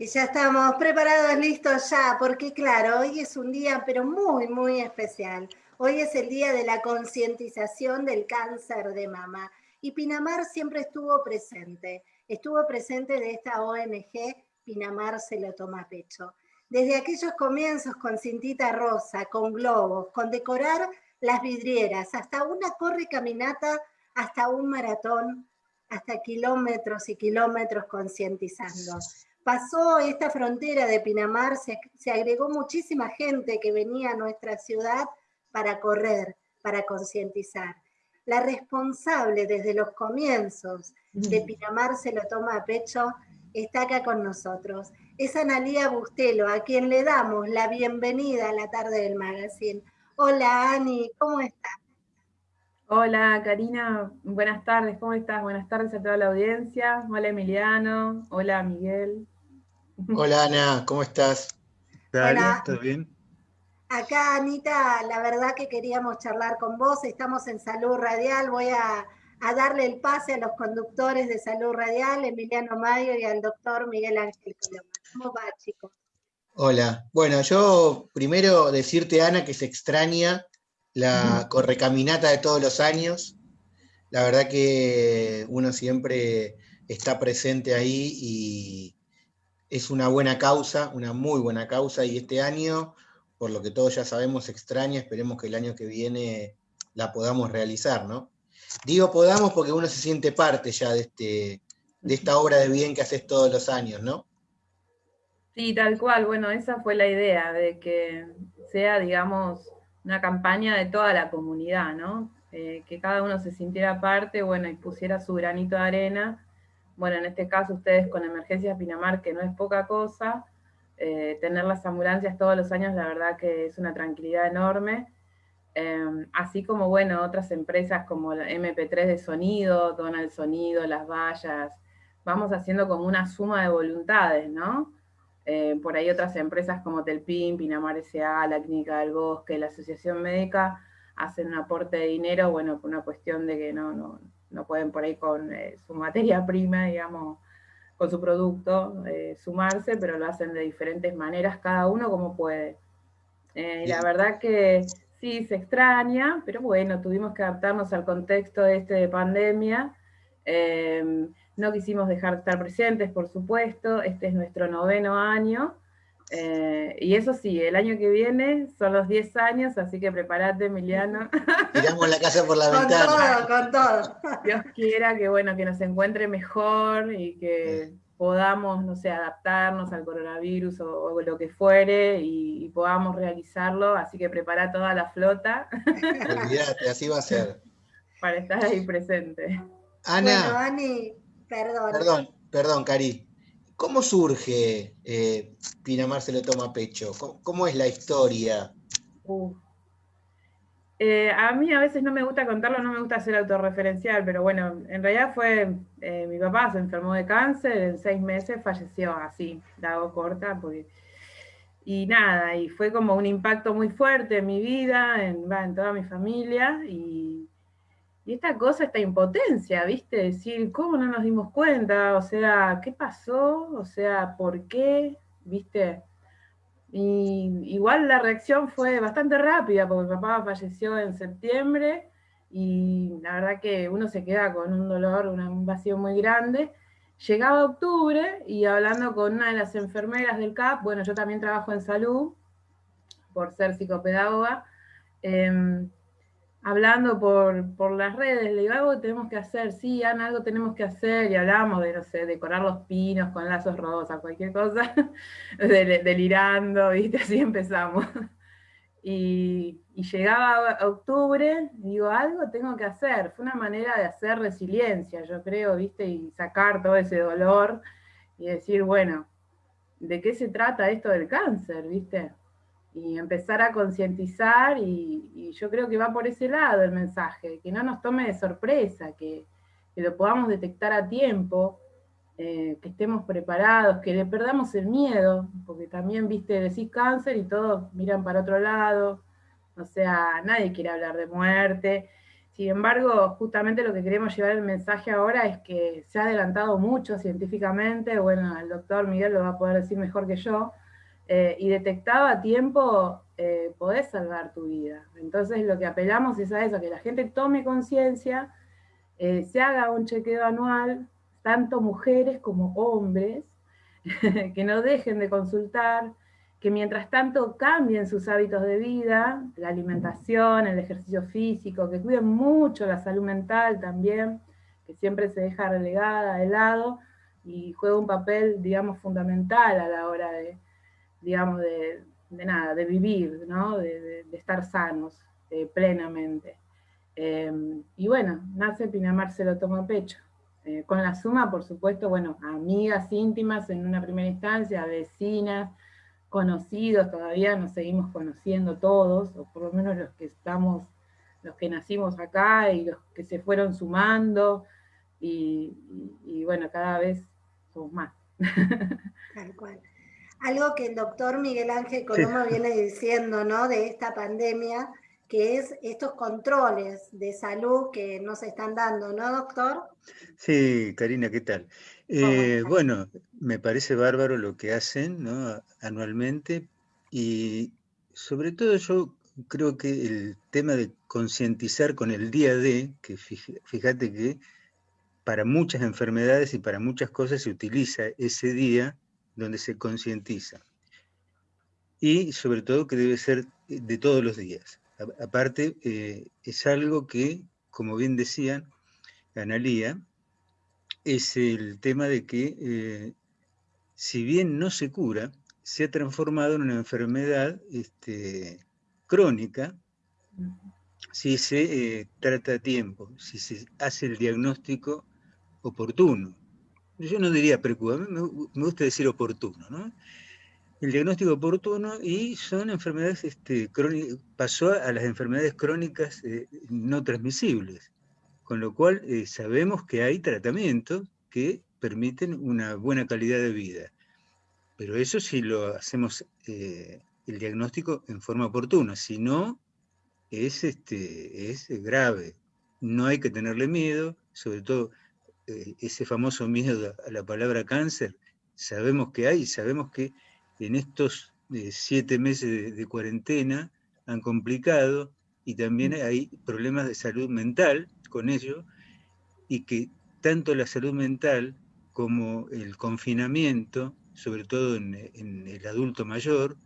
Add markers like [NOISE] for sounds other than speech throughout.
Y ya estamos preparados, listos ya, porque claro, hoy es un día pero muy, muy especial. Hoy es el día de la concientización del cáncer de mama. Y Pinamar siempre estuvo presente. Estuvo presente de esta ONG, Pinamar se lo toma pecho. Desde aquellos comienzos con cintita rosa, con globos, con decorar las vidrieras, hasta una corre caminata, hasta un maratón, hasta kilómetros y kilómetros concientizando pasó esta frontera de Pinamar, se, agregó muchísima gente que venía a nuestra ciudad para correr, para concientizar. La responsable desde los comienzos de Pinamar se lo toma a pecho, está acá con nosotros. Es Analía Bustelo, a quien le damos la bienvenida a la tarde del magazine. Hola Ani, ¿cómo estás? Hola Karina, buenas tardes, ¿cómo estás? Buenas tardes a toda la audiencia. Hola Emiliano, hola Miguel. Hola Ana, ¿cómo estás? Hola. ¿Todo bien? Acá Anita, la verdad que queríamos charlar con vos, estamos en Salud Radial, voy a, darle el pase a los conductores de Salud Radial, Emiliano Mayo y al doctor Miguel Ángel Coloma. ¿Cómo va, chicos? Hola, bueno, yo primero decirte, Ana, que se extraña la correcaminata de todos los años. La verdad que uno siempre está presente ahí y es una buena causa, una muy buena causa, y este año, por lo que todos ya sabemos, extraña, esperemos que el año que viene la podamos realizar, ¿no? Digo podamos porque uno se siente parte ya de, este, de esta obra de bien que haces todos los años, ¿no? Sí, tal cual, bueno, esa fue la idea, de que sea, digamos, una campaña de toda la comunidad, ¿no? Eh, que cada uno se sintiera parte, bueno, y pusiera su granito de arena. Bueno, en este caso ustedes con Emergencias Pinamar, que no es poca cosa, eh, tener las ambulancias todos los años, la verdad que es una tranquilidad enorme. Em, así como, bueno, otras empresas como MP3 de sonido, Donald Sonido, Las Vallas, vamos haciendo como una suma de voluntades, ¿no? Eh, por ahí otras empresas como Telpin, Pinamar S.A., la Clínica del Bosque, la Asociación Médica, hacen un aporte de dinero, bueno, por una cuestión de que no, no, no pueden por ahí con eh, su materia [LAUGHS] prima, digamos, con su producto, eh, sumarse, pero lo hacen de diferentes maneras, cada uno como puede. y la verdad que sí, se extraña, pero bueno, tuvimos que adaptarnos al contexto este de pandemia, no quisimos dejar de estar presentes, por supuesto, este es nuestro noveno año, eh, y eso sí, el año que viene son los 10 años, así que prepárate, Emiliano. [LAUGHS] Tiramos la casa por la ventana. Con todo, con todo. Dios quiera que, bueno, que nos encuentre mejor y que podamos, no sé, adaptarnos al coronavirus o, lo que fuere y, podamos realizarlo, así que prepara toda la flota. Olvídate, así va a ser. [LAUGHS] Para estar ahí presente. Ana. Ani, Perdón. Perdón, perdón, Cari. ¿Cómo surge eh, Pinamar se lo toma pecho? ¿Cómo, es la historia? Eh, a mí a veces no me gusta contarlo, no me gusta ser autorreferencial, pero bueno, en realidad fue, eh, mi papá se enfermó de cáncer, en seis meses falleció así, la hago corta, porque, y nada, y fue como un impacto muy fuerte en mi vida, en, en toda mi familia, y y esta cosa, esta impotencia, ¿viste? Decir, ¿cómo no nos dimos cuenta? O sea, ¿qué pasó? O sea, ¿por qué? ¿Viste? Y igual la reacción fue bastante rápida, porque mi papá falleció en septiembre, y la verdad que uno se queda con un dolor, un vacío muy grande. Llegaba octubre, y hablando con una de las enfermeras del CAP, bueno, yo también trabajo en salud, por ser psicopedagoga, eh, hablando por, las redes, le digo, algo tenemos que hacer, sí, Ana, algo tenemos que hacer, y hablamos de, no sé, decorar los pinos con lazos rosas, cualquier cosa, [LAUGHS] delirando, ¿viste? Así empezamos. Y, llegaba octubre, digo, algo tengo que hacer. Fue una manera de hacer resiliencia, yo creo, ¿viste? Y sacar todo ese dolor y decir, bueno, ¿de qué se trata esto del cáncer, ¿viste? Y empezar a concientizar y, yo creo que va por ese lado el mensaje, que no nos tome de sorpresa, que, lo podamos detectar a tiempo, eh, que estemos preparados, que le perdamos el miedo, porque también, viste, decís cáncer y todos miran para otro lado, o sea, nadie quiere hablar de muerte, Sin embargo, justamente lo que queremos llevar el mensaje ahora es que se ha adelantado mucho científicamente, bueno, el doctor Miguel lo va a poder decir mejor que yo, eh, y detectado a tiempo eh, podés salvar tu vida. Entonces lo que apelamos es a eso, que la gente tome conciencia, eh, se haga un chequeo anual, tanto mujeres como hombres, [LAUGHS] que no dejen de consultar, que mientras tanto cambien sus hábitos de vida, la alimentación, el ejercicio físico, que cuiden mucho la salud mental también, que siempre se deja relegada de lado y juega un papel, digamos, fundamental a la hora de, digamos, de, nada, de vivir, ¿no? de, estar sanos eh, plenamente. Em, y bueno, nace Pinamar se lo toma a pecho. Eh, con la suma, por supuesto, bueno, amigas íntimas en una primera instancia, vecinas, conocidos, todavía nos seguimos conociendo todos, o por lo menos los que estamos, los que nacimos acá y los que se fueron sumando, y, bueno, cada vez somos más. [LAUGHS] Tal cual. Algo que el doctor Miguel Ángel Coloma viene diciendo, ¿no? De esta pandemia, que es estos controles de salud que nos están dando, ¿no, doctor? Sí, Karina, ¿qué tal? Eh, bueno, me parece bárbaro lo que hacen anualmente y sobre todo yo creo que el tema de concientizar con el día de, que fíjate que para muchas enfermedades y para muchas cosas se utiliza ese día donde se concientiza. Y sobre todo que debe ser de todos los días. Aparte, eh, es algo que, como bien decían, Analía, es el tema de que, eh, si bien no se cura, se ha transformado en una enfermedad este, crónica si se eh, trata a tiempo, si se hace el diagnóstico oportuno. Yo no diría preocupado, me, gusta decir oportuno, ¿no? El diagnóstico oportuno y son enfermedades este, crónicas, pasó a las enfermedades crónicas eh, no transmisibles con lo cual eh, sabemos que hay tratamientos que permiten una buena calidad de vida. Pero eso si lo hacemos eh, el diagnóstico en forma oportuna, si no, es, este, es grave. No hay que tenerle miedo, sobre todo ese famoso miedo a la palabra cáncer, sabemos que hay, sabemos que en estos siete meses de cuarentena han complicado y también mm. hay problemas de salud mental con ello y que tanto la salud mental como el confinamiento, sobre todo en, el adulto mayor,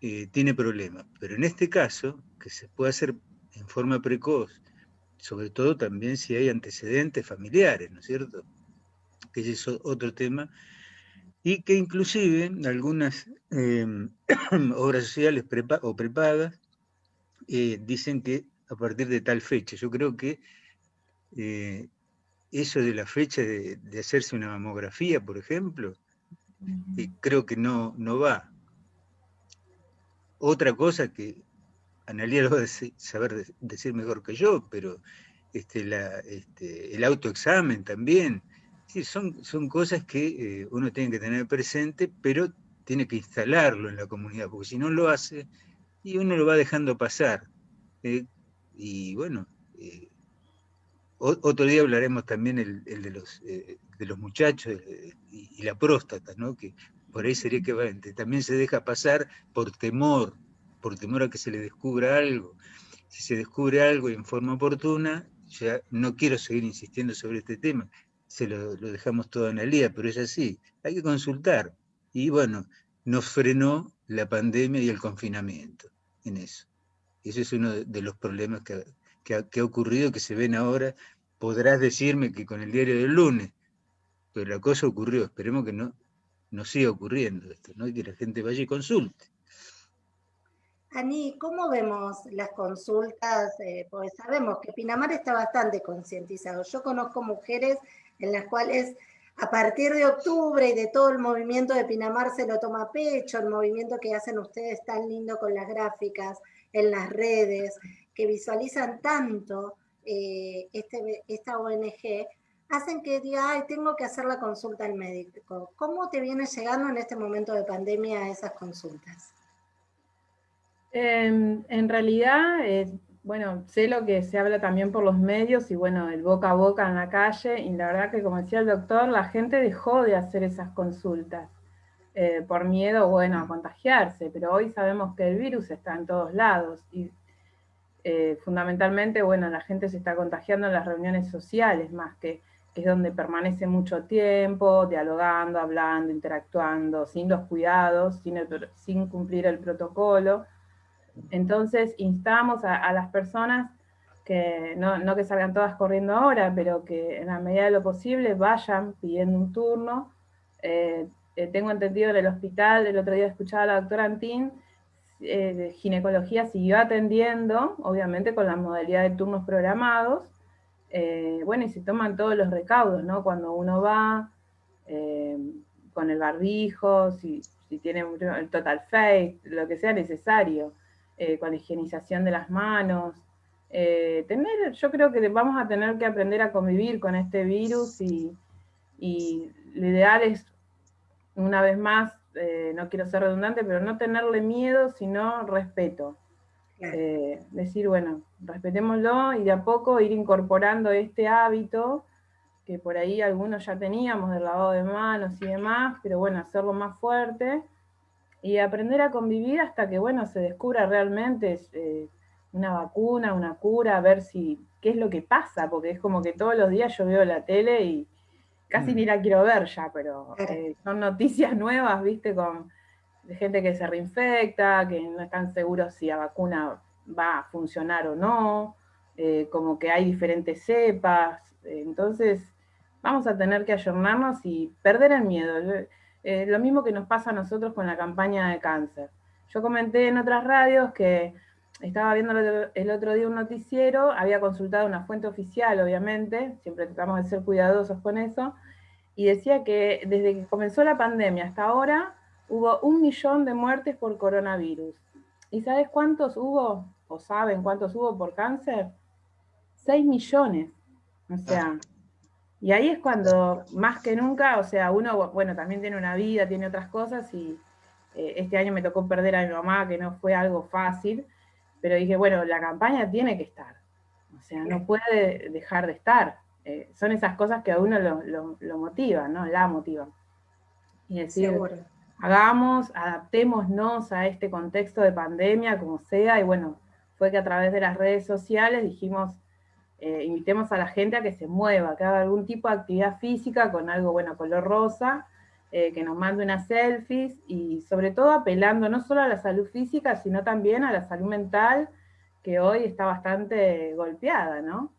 eh, tiene problemas. Pero en este caso, que se puede hacer en forma precoz, sobre todo también si hay antecedentes familiares, ¿no es cierto? Que ese es otro tema, y que inclusive algunas em, [CLEARS THROAT] obras sociales o prepagas eh, dicen que a partir de tal fecha. Yo creo que eh, eso de la fecha de, hacerse una mamografía, por ejemplo, eh, creo que no, no va. Otra cosa que Analia lo va a saber decir mejor que yo, pero este, este, el autoexamen también. son, cosas que eh, uno tiene que tener presente, pero tiene que instalarlo en la comunidad, porque si no lo hace, y uno lo va dejando pasar. y bueno, otro día hablaremos también el, de, los, eh, de los muchachos eh, y, la próstata, ¿no? que por ahí sería que también se deja pasar por temor, por temor a que se le descubra algo. Si se descubre algo en forma oportuna, ya no quiero seguir insistiendo sobre este tema, se lo, dejamos todo en el día, pero es así, hay que consultar. Y bueno, nos frenó la pandemia y el confinamiento en eso. Ese es uno de los problemas que, que ha, ocurrido, que se ven ahora, podrás decirme que con el diario del lunes, pero la cosa ocurrió, esperemos que no, no siga ocurriendo esto, ¿no? que la gente vaya y consulte. Ani, ¿cómo vemos las consultas? Eh, pues sabemos que Pinamar está bastante concientizado. Yo conozco mujeres en las cuales a partir de octubre y de todo el movimiento de Pinamar se lo toma pecho, el movimiento que hacen ustedes tan lindo con las gráficas en las redes, que visualizan tanto eh, este, esta ONG, hacen que diga, ay, tengo que hacer la consulta al médico. ¿Cómo te viene llegando en este momento de pandemia esas consultas? Em, en realidad, Bueno, sé lo que se habla también por los medios y bueno, el boca a boca en la calle, y la verdad que como decía el doctor, la gente dejó de hacer esas consultas eh, por miedo, bueno, a contagiarse, pero hoy sabemos que el virus está en todos lados y eh, fundamentalmente, bueno, la gente se está contagiando en las reuniones sociales más que, es donde permanece mucho tiempo, dialogando, hablando, interactuando, sin los cuidados, sin cumplir el protocolo. Entonces instamos a, las personas que no, que salgan todas corriendo ahora, pero que en la medida de lo posible vayan pidiendo un turno. Eh, eh, tengo entendido en el hospital, el otro día escuchaba a la doctora Antín, eh, ginecología siguió atendiendo, obviamente con la modalidad de turnos programados, bueno, y se toman todos los recaudos, ¿no? Cuando uno va con el barbijo, si, si tiene el total face, lo que sea necesario. Eh, con la higienización de las manos. Eh, tener, yo creo que vamos a tener que aprender a convivir con este virus y, lo ideal es, una vez más, eh, no quiero ser redundante, pero no tenerle miedo, sino respeto. decir, bueno, respetémoslo y de a poco ir incorporando este hábito que por ahí algunos ya teníamos del lavado de manos y demás, pero bueno, hacerlo más fuerte y aprender a convivir hasta que, bueno, se descubra realmente eh, una vacuna, una cura, a ver si, qué es lo que pasa, porque es como que todos los días yo veo la tele y casi ni mm. la quiero ver ya, pero eh, son noticias [LAUGHS] nuevas, viste, con de gente que se reinfecta, que no están seguros si la vacuna va a funcionar o no, eh, como que hay diferentes cepas, entonces vamos a tener que ayornarnos y perder el miedo. Eh, lo mismo que nos pasa a nosotros con la campaña de cáncer. Yo comenté en otras radios que estaba viendo el otro día un noticiero, había consultado una fuente oficial, obviamente, siempre tratamos de ser cuidadosos con eso, y decía que desde que comenzó la pandemia hasta ahora hubo un millón de muertes por coronavirus. ¿Y sabes cuántos hubo? ¿O saben cuántos hubo por cáncer? Seis millones. O sea, y ahí es cuando, más que nunca, o sea, uno, bueno, también tiene una vida, tiene otras cosas, y eh, este año me tocó perder a mi mamá, que no fue algo fácil, pero dije, bueno, la campaña tiene que estar, o sea, no puede dejar de estar. Eh, son esas cosas que a uno lo, lo, motivan, ¿no? La motivan. Y decir, hagamos, adaptémonos a este contexto de pandemia, como sea, y bueno, fue que a través de las redes sociales dijimos, eh, invitemos a la gente a que se mueva, que haga algún tipo de actividad física con algo, bueno, color rosa, eh, que nos mande unas selfies y sobre todo apelando no solo a la salud física, sino también a la salud mental, que hoy está bastante golpeada, ¿no?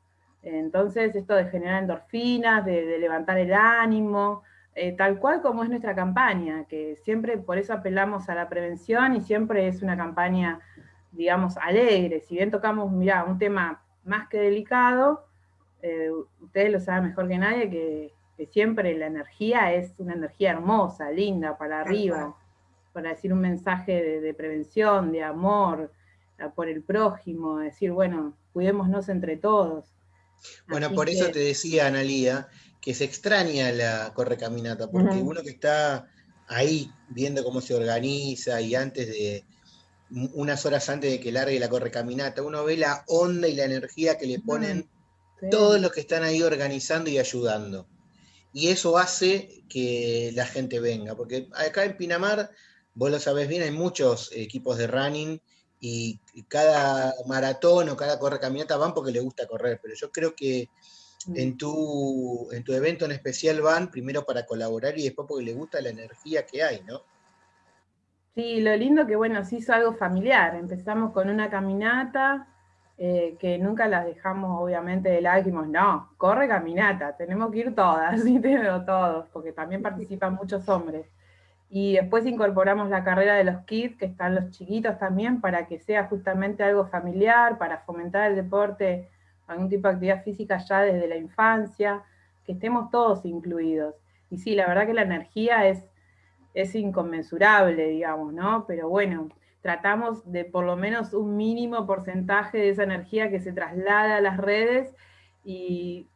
Entonces, esto de generar endorfinas, de, levantar el ánimo, eh, tal cual como es nuestra campaña, que siempre por eso apelamos a la prevención y siempre es una campaña, digamos, alegre. Si bien tocamos, mira, un tema más que delicado, eh, ustedes lo saben mejor que nadie, que, siempre la energía es una energía hermosa, linda, para arriba, para decir un mensaje de, prevención, de amor, por el prójimo, decir, bueno, cuidémonos entre todos. Bueno, por eso te decía, Analía, que se extraña la correcaminata, porque uno que está ahí viendo cómo se organiza y antes de, unas horas antes de que largue la correcaminata, uno ve la onda y la energía que le ponen todos los que están ahí organizando y ayudando. Y eso hace que la gente venga, porque acá en Pinamar, vos lo sabés bien, hay muchos equipos de running y cada maratón o cada correcaminata van porque les gusta correr, pero yo creo que en tu, en tu evento en especial van primero para colaborar y después porque les gusta la energía que hay, ¿no? Sí, lo lindo que, bueno, se hizo algo familiar. Empezamos con una caminata, eh, que nunca las dejamos, obviamente, de lado, dijimos, no, corre caminata, tenemos que ir todas, [LAUGHS] y tenemos todos, porque también participan muchos hombres. Y después incorporamos la carrera de los kids, que están los chiquitos también, para que sea justamente algo familiar, para fomentar el deporte, algún tipo de actividad física ya desde la infancia, que estemos todos incluidos. Y sí, la verdad que la energía es es inconmensurable, digamos, ¿no? Pero bueno, tratamos de por lo menos un mínimo porcentaje de esa energía que se traslada a las redes y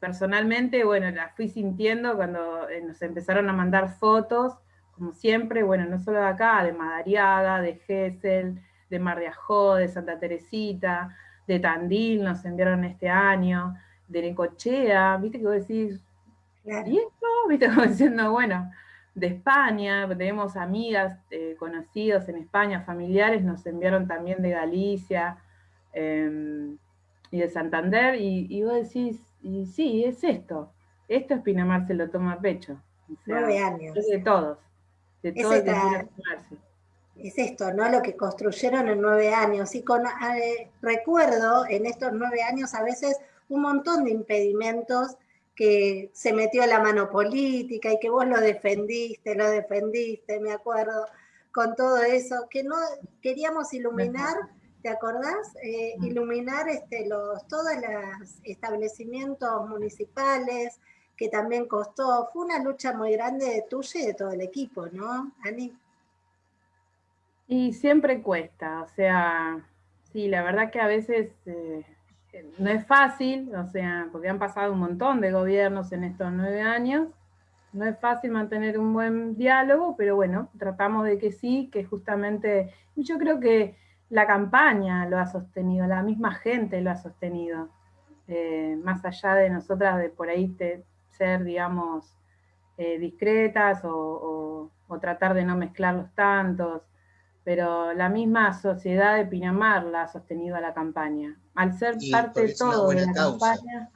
personalmente, bueno, la fui sintiendo cuando eh, nos empezaron a mandar fotos, como siempre, bueno, no solo de acá, de Madariaga, de Gesell, de Mar de Ajó, de Santa Teresita, de Tandil nos enviaron este año, de Necochea, viste que vos decís, ¿y esto? Viste [LAUGHS] como diciendo, bueno, de España, tenemos amigas, eh, conocidos en España, familiares, nos enviaron también de Galicia em, y de Santander, y, vos decís, y sí, es esto, esto es Pinamar se lo toma a pecho. Nueve años. Es de todos, de todos es esto, ¿no? Lo que construyeron en nueve años. Y con, eh, recuerdo en estos nueve años a veces un montón de impedimentos que se metió la mano política y que vos lo defendiste, lo defendiste, me acuerdo, con todo eso, que no queríamos iluminar, ¿te acordás? Eh, iluminar este, los, todos los establecimientos municipales, que también costó, fue una lucha muy grande de tuya y de todo el equipo, ¿no, Ani? Y siempre cuesta, o sea, sí, la verdad que a veces eh, no es fácil, o sea, porque han pasado un montón de gobiernos en estos nueve años, no es fácil mantener un buen diálogo, pero bueno, tratamos de que sí, que justamente, yo creo que la campaña lo ha sostenido, la misma gente lo ha sostenido, eh, más allá de nosotras de por ahí ser, digamos, eh, discretas o, o, tratar de no mezclarlos tantos, pero la misma sociedad de Pinamar la ha sostenido a la campaña. Al ser parte de todo de la campaña,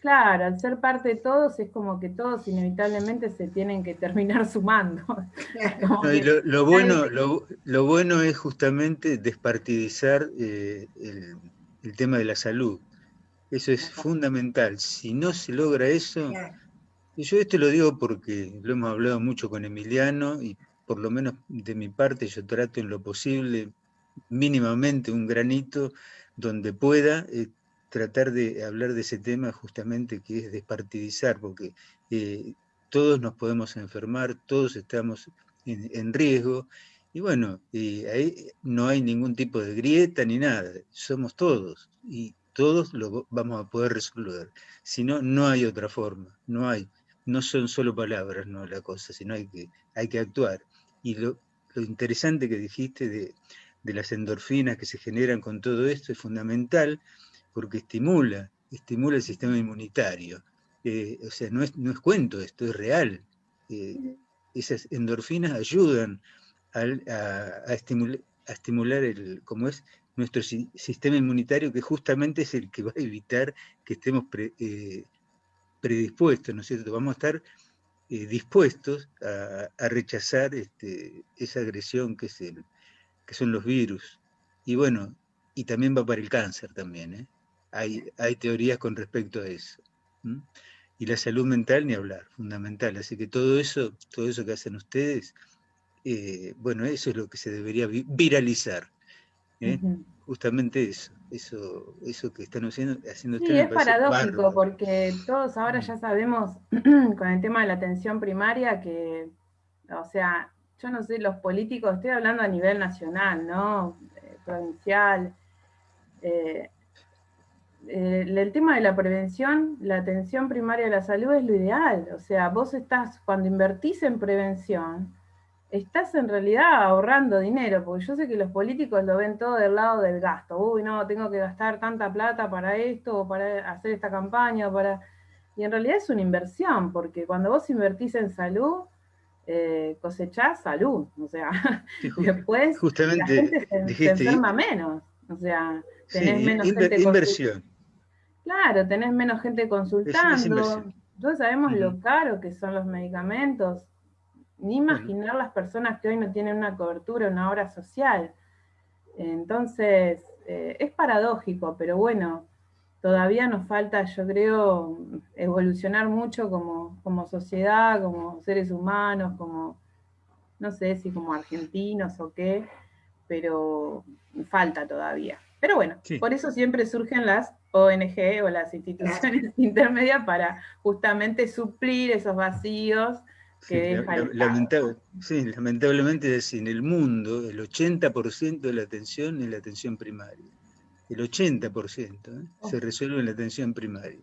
claro, al ser parte de todos es como que todos inevitablemente se tienen que terminar [LAUGHS] sumando. lo, bueno, lo, bueno es justamente despartidizar eh, el, tema de la salud. Eso es fundamental. Si no se logra eso, y yo esto lo digo porque lo hemos hablado mucho con Emiliano y por lo menos de mi parte, yo trato en lo posible, mínimamente un granito, donde pueda eh, tratar de hablar de ese tema justamente que es despartidizar, porque eh, todos nos podemos enfermar, todos estamos en, riesgo, y bueno, ahí no hay ningún tipo de grieta ni nada, somos todos, y todos lo vamos a poder resolver. Si no, no hay otra forma, no hay, no son solo palabras, no la cosa, sino hay que, hay que actuar. Y lo, interesante que dijiste de, las endorfinas que se generan con todo esto es fundamental porque estimula, estimula el sistema inmunitario. Eh, o sea, no es, no es cuento esto, es real. Eh, esas endorfinas ayudan a, estimular, el, como es nuestro sistema inmunitario, que justamente es el que va a evitar que estemos eh, predispuestos, ¿no es cierto? Vamos a estar eh, dispuestos a, rechazar este, esa agresión que, es que son los virus. Y bueno, y también va para el cáncer también. ¿eh? Hay, hay teorías con respecto a eso. Y la salud mental ni hablar, fundamental. Así que todo eso, todo eso que hacen ustedes, eh, bueno, eso es lo que se debería viralizar. Justamente eso eso, eso que están haciendo, haciendo sí, es paradójico porque todos ahora ya sabemos [CLEARS THROAT] con el tema de la atención primaria que, o sea, yo no sé, los políticos, estoy hablando a nivel nacional, ¿no? Eh, provincial. Eh, eh, el tema de la prevención, la atención primaria de la salud es lo ideal. O sea, vos estás, cuando invertís en prevención, estás en realidad ahorrando dinero, porque yo sé que los políticos lo ven todo del lado del gasto. Uy, no, tengo que gastar tanta plata para esto, o para hacer esta campaña, para... Y en realidad es una inversión, porque cuando vos invertís en salud, eh, cosechás salud. O sea, [LAUGHS] después justamente la gente se, enferma menos. O sea, tenés menos gente inversión. Claro, tenés menos gente consultando. Todos sabemos lo caro que son los medicamentos ni imaginar las personas que hoy no tienen una cobertura, una obra social. Entonces, eh, es paradójico, pero bueno, todavía nos falta, yo creo, evolucionar mucho como, como sociedad, como seres humanos, como, no sé si como argentinos o qué, pero falta todavía. Pero bueno, por eso siempre surgen las ONG o las instituciones [LAUGHS] intermedias para justamente suplir esos vacíos sí, lamentablemente en el mundo el 80% de la atención es la atención primaria. El 80% ¿eh? se resuelve en la atención primaria.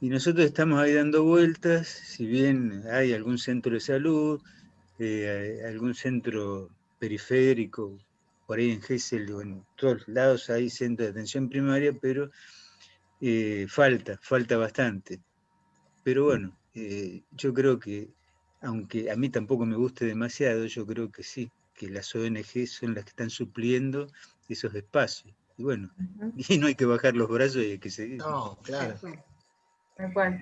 Y nosotros estamos ahí dando vueltas, si bien hay algún centro de salud, eh, algún centro periférico por ahí en Gessel o en todos lados hay centros de atención primaria, pero eh, falta, falta bastante. Pero bueno, eh, yo creo que, aunque a mí tampoco me guste demasiado, yo creo que sí, que las ONG son las que están supliendo esos espacios. Y bueno, [LAUGHS] y no hay que bajar los brazos y hay que seguir. No, claro.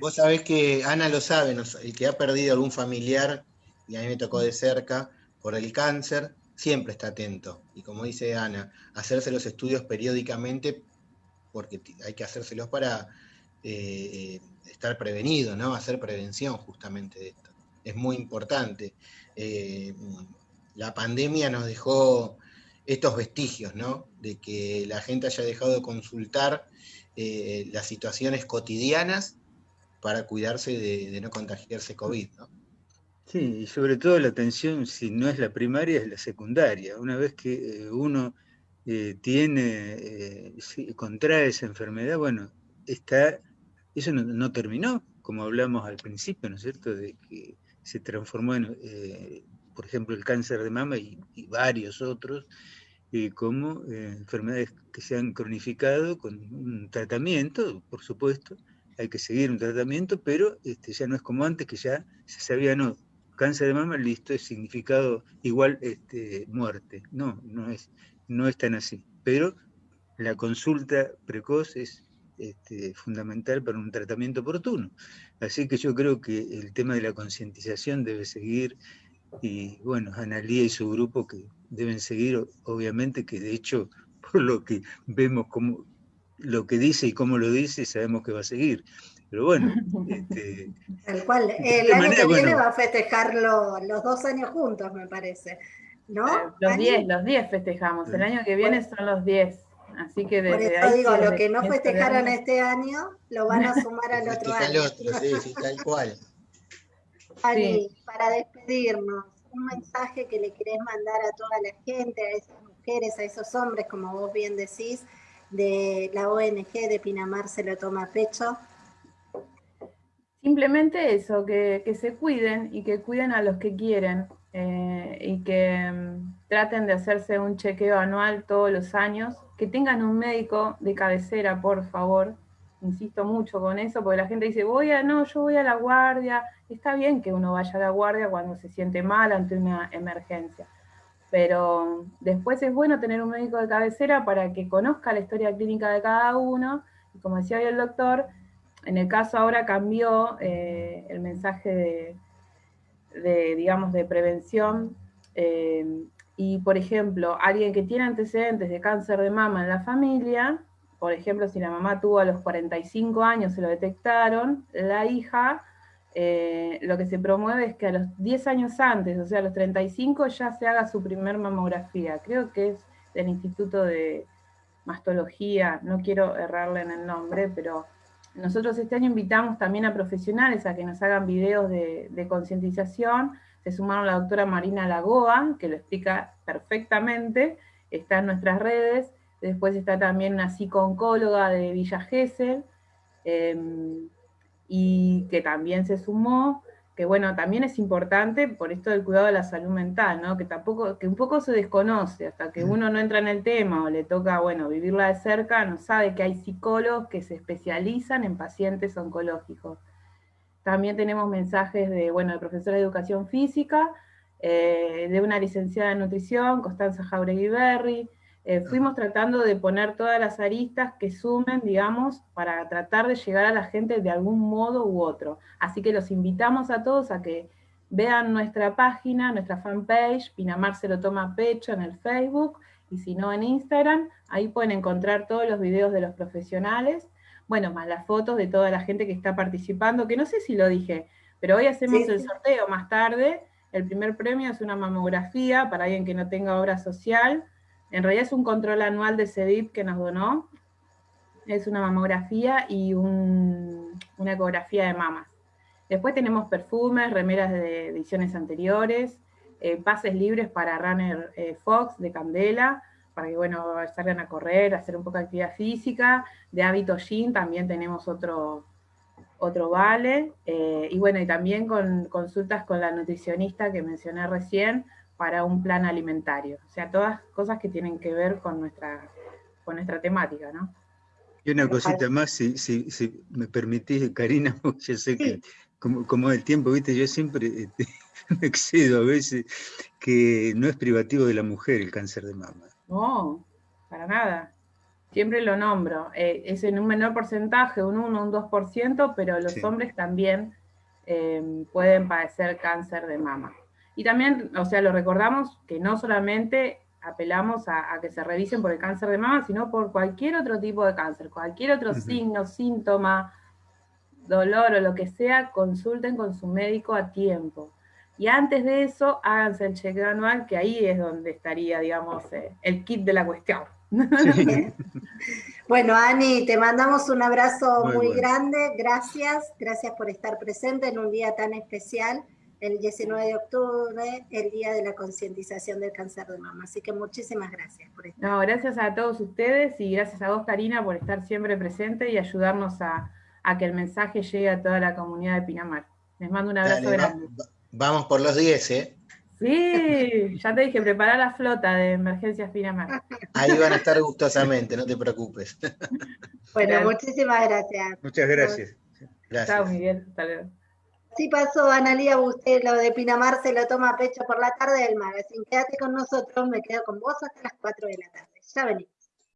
Vos sabés que Ana lo sabe, el que ha perdido algún familiar, y a mí me tocó de cerca, por el cáncer, siempre está atento. Y como dice Ana, hacerse los estudios periódicamente, porque hay que hacérselos para eh, estar prevenido, ¿no? Hacer prevención justamente de esto. Es muy importante. Eh, la pandemia nos dejó estos vestigios, ¿no? De que la gente haya dejado de consultar eh, las situaciones cotidianas para cuidarse de, no contagiarse COVID, ¿no? Sí, y sobre todo la atención, si no es la primaria, es la secundaria. Una vez que eh, uno tiene, contrae esa enfermedad, bueno, está, eso no, terminó, como hablamos al principio, ¿no es cierto?, de que se transformó en, por ejemplo, el cáncer de mama y varios otros, como eh, enfermedades que se han cronificado con un tratamiento, por supuesto, hay que seguir un tratamiento, pero este, ya no es como antes, que ya se sabía, no, cáncer de mama, listo, es significado igual este, muerte. No, no es, no es tan así. Pero la consulta precoz es este, fundamental para un tratamiento oportuno. Así que yo creo que el tema de la concientización debe seguir y bueno, Analía y su grupo que deben seguir, obviamente, que de hecho, [LAUGHS] por lo que vemos como lo que dice y cómo lo dice, sabemos que va a seguir. Pero bueno, [LAUGHS] este, tal cual. El año que viene va a festejarlo los dos años juntos, me parece. ¿No? Los 10, los 10 festejamos. El año que viene son los 10. Así que desde Por eso digo, lo que no festejaron este año, lo van a sumar al [LAUGHS] otro año. Otro, sí, sí, tal cual. [LAUGHS] Ani, para despedirnos, un mensaje que le querés mandar a toda la gente, a esas mujeres, a esos hombres, como vos bien decís, de la ONG de Pinamar se lo toma a pecho. Simplemente eso, que, se cuiden y que cuiden a los que quieren eh, y que mm, traten de hacerse un chequeo anual todos los años, que tengan un médico de cabecera, por favor, insisto mucho con eso, porque la gente dice, voy a, no, yo voy a la guardia, está bien que uno vaya a la guardia cuando se siente mal ante una emergencia, pero después es bueno tener un médico de cabecera para que conozca la historia clínica de cada uno, y como decía hoy el doctor, en el caso ahora cambió eh, el mensaje de, digamos, de prevención, eh, y por ejemplo, alguien que tiene antecedentes de cáncer de mama en la familia, por ejemplo, si la mamá tuvo a los 45 años, se lo detectaron, la hija, eh, lo que se promueve es que a los 10 años antes, o sea, a los 35, ya se haga su primer mamografía. Creo que es del Instituto de Mastología, no quiero errarle en el nombre, pero nosotros este año invitamos también a profesionales a que nos hagan videos de, concientización. Se sumaron la doctora Marina Lagoa, que lo explica perfectamente, está en nuestras redes. Después está también una psico-oncóloga de Villa Gesell, em, y que también se sumó, que bueno, también es importante por esto del cuidado de la salud mental, ¿no? que tampoco, que un poco se desconoce, hasta que uno no entra en el tema o le toca, bueno, vivirla de cerca, no sabe que hay psicólogos que se especializan en pacientes oncológicos. También tenemos mensajes de, bueno, de profesora de educación física, eh, de una licenciada en nutrición, Constanza Jauregui Berry, eh, fuimos tratando de poner todas las aristas que sumen, digamos, para tratar de llegar a la gente de algún modo u otro. Así que los invitamos a todos a que vean nuestra página, nuestra fanpage, Pinamar se lo toma pecho en el Facebook, y si no en Instagram, ahí pueden encontrar todos los videos de los profesionales, bueno, más las fotos de toda la gente que está participando, que no sé si lo dije, pero hoy hacemos el sorteo más tarde, el primer premio es una mamografía para alguien que no tenga obra social, en realidad es un control anual de CEDIP que nos donó. Es una mamografía y una ecografía de mamas. Después tenemos perfumes, remeras de ediciones anteriores, eh, pases libres para Runner eh, Fox de Candela, para que bueno, salgan a correr, hacer un poco de actividad física. De hábito Jean también tenemos otro, otro vale. Eh, y bueno, y también con consultas con la nutricionista que mencioné recién, para un plan alimentario. O sea, todas cosas que tienen que ver con nuestra, con nuestra temática, ¿no? Y una cosita más, si, si, si me permitís, Karina, [LAUGHS] yo sé que como, como el tiempo, viste, yo siempre este, [LAUGHS] me excedo a veces, que no es privativo de la mujer el cáncer de mama. No, para nada. Siempre lo nombro. Eh, es en un menor porcentaje, un 1, un 2%, pero los hombres también eh, pueden padecer cáncer de mama. Y también, o sea, lo recordamos que no solamente apelamos a, que se revisen por el cáncer de mama, sino por cualquier otro tipo de cáncer, cualquier otro signo, síntoma, dolor o lo que sea, consulten con su médico a tiempo. Y antes de eso, háganse el chequeo anual, que ahí es donde estaría, digamos, eh, el kit de la cuestión. [LAUGHS] bueno, Ani, te mandamos un abrazo muy, grande. Gracias, gracias por estar presente en un día tan especial el 19 de octubre, el Día de la Concientización del Cáncer de Mama. Así que muchísimas gracias por estar. No, gracias a todos ustedes y gracias a vos, Karina, por estar siempre presente y ayudarnos a, que el mensaje llegue a toda la comunidad de Pinamar. Les mando un abrazo grande. vamos por los 10, ¿eh? Sí, ya te dije, prepara la flota de emergencias Pinamar. Ahí van a estar gustosamente, no te preocupes. Bueno, muchísimas gracias. Muchas gracias. Gracias. Chao, Miguel. Hasta luego. Así pasó, Analía usted lo de Pinamar se lo toma a pecho por la tarde del magazine. Quédate con nosotros, me quedo con vos hasta las 4 de la tarde. Ya venimos.